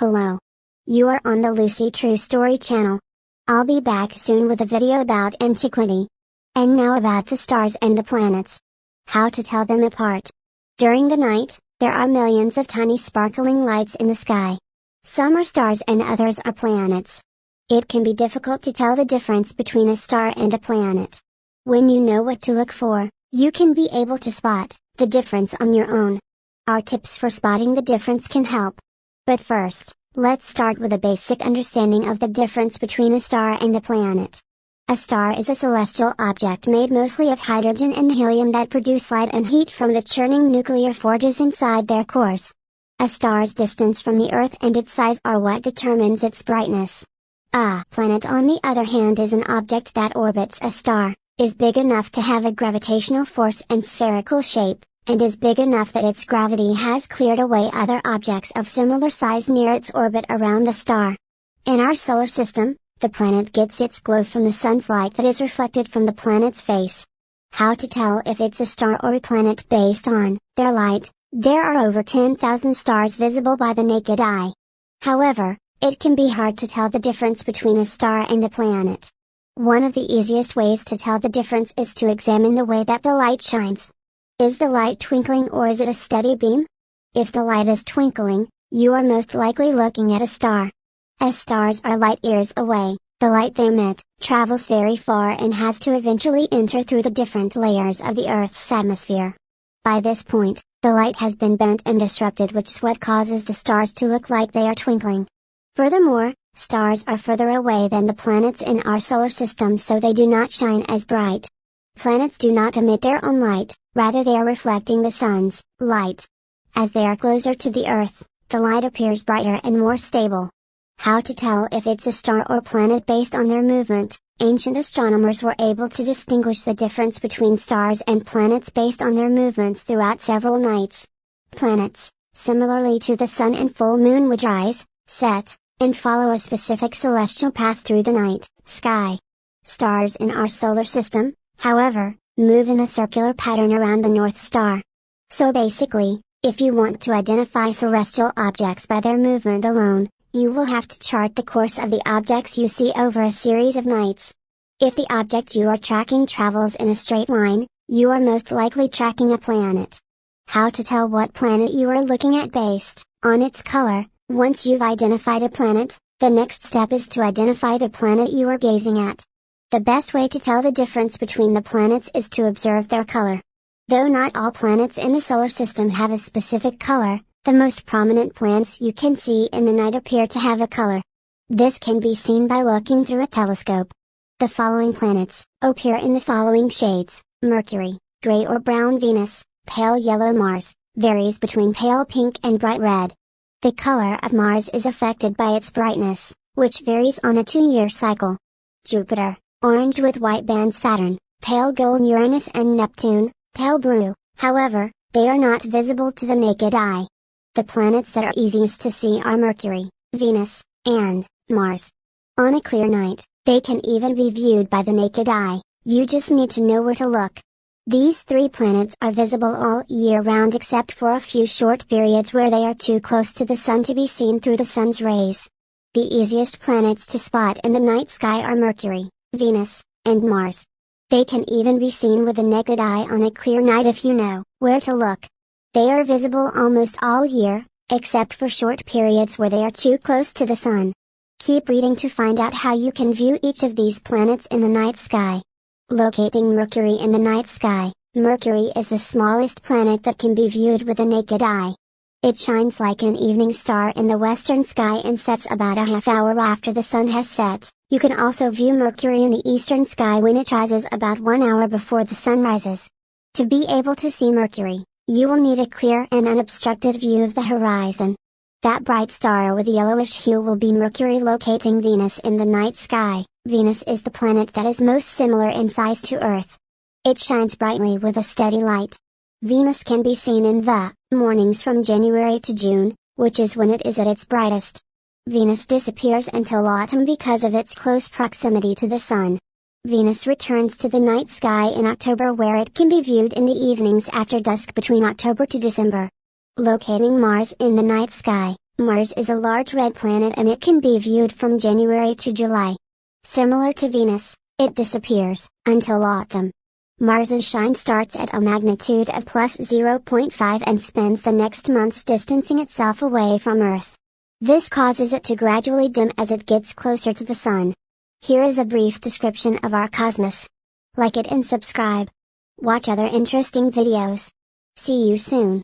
Hello. You are on the Lucy True Story channel. I'll be back soon with a video about antiquity. And now about the stars and the planets. How to tell them apart. During the night, there are millions of tiny sparkling lights in the sky. Some are stars and others are planets. It can be difficult to tell the difference between a star and a planet. When you know what to look for, you can be able to spot the difference on your own. Our tips for spotting the difference can help. But first, let's start with a basic understanding of the difference between a star and a planet. A star is a celestial object made mostly of hydrogen and helium that produce light and heat from the churning nuclear forges inside their cores. A star's distance from the Earth and its size are what determines its brightness. A planet on the other hand is an object that orbits a star, is big enough to have a gravitational force and spherical shape, and is big enough that its gravity has cleared away other objects of similar size near its orbit around the star. In our solar system, the planet gets its glow from the sun's light that is reflected from the planet's face. How to tell if it's a star or a planet based on their light? There are over 10,000 stars visible by the naked eye. However, it can be hard to tell the difference between a star and a planet. One of the easiest ways to tell the difference is to examine the way that the light shines. Is the light twinkling or is it a steady beam? If the light is twinkling, you are most likely looking at a star. As stars are light years away, the light they emit travels very far and has to eventually enter through the different layers of the Earth's atmosphere. By this point, the light has been bent and disrupted which is what causes the stars to look like they are twinkling. Furthermore, stars are further away than the planets in our solar system so they do not shine as bright. Planets do not emit their own light, rather they are reflecting the sun's light. As they are closer to the Earth, the light appears brighter and more stable. How to tell if it's a star or planet based on their movement, ancient astronomers were able to distinguish the difference between stars and planets based on their movements throughout several nights. Planets, similarly to the sun and full moon would rise, set, and follow a specific celestial path through the night sky. Stars in our solar system, however, move in a circular pattern around the North Star. So basically, if you want to identify celestial objects by their movement alone, you will have to chart the course of the objects you see over a series of nights. If the object you are tracking travels in a straight line, you are most likely tracking a planet. How to tell what planet you are looking at based on its color, once you've identified a planet, the next step is to identify the planet you are gazing at. The best way to tell the difference between the planets is to observe their color. Though not all planets in the solar system have a specific color, the most prominent planets you can see in the night appear to have a color. This can be seen by looking through a telescope. The following planets appear in the following shades Mercury, gray or brown Venus, pale yellow Mars, varies between pale pink and bright red. The color of Mars is affected by its brightness, which varies on a two year cycle. Jupiter, orange with white band Saturn, pale gold Uranus and Neptune, pale blue, however, they are not visible to the naked eye. The planets that are easiest to see are Mercury, Venus, and Mars. On a clear night, they can even be viewed by the naked eye, you just need to know where to look. These three planets are visible all year round except for a few short periods where they are too close to the Sun to be seen through the Sun's rays. The easiest planets to spot in the night sky are Mercury, Venus, and Mars. They can even be seen with the naked eye on a clear night if you know where to look. They are visible almost all year, except for short periods where they are too close to the sun. Keep reading to find out how you can view each of these planets in the night sky. Locating Mercury in the night sky, Mercury is the smallest planet that can be viewed with the naked eye. It shines like an evening star in the western sky and sets about a half hour after the sun has set. You can also view Mercury in the eastern sky when it rises about one hour before the sun rises. To be able to see Mercury, you will need a clear and unobstructed view of the horizon. That bright star with a yellowish hue will be Mercury locating Venus in the night sky. Venus is the planet that is most similar in size to Earth. It shines brightly with a steady light. Venus can be seen in the mornings from January to June, which is when it is at its brightest. Venus disappears until autumn because of its close proximity to the Sun. Venus returns to the night sky in October where it can be viewed in the evenings after dusk between October to December. Locating Mars in the night sky, Mars is a large red planet and it can be viewed from January to July. Similar to Venus, it disappears, until autumn. Mars's shine starts at a magnitude of plus 0.5 and spends the next months distancing itself away from Earth. This causes it to gradually dim as it gets closer to the Sun. Here is a brief description of our cosmos. Like it and subscribe. Watch other interesting videos. See you soon.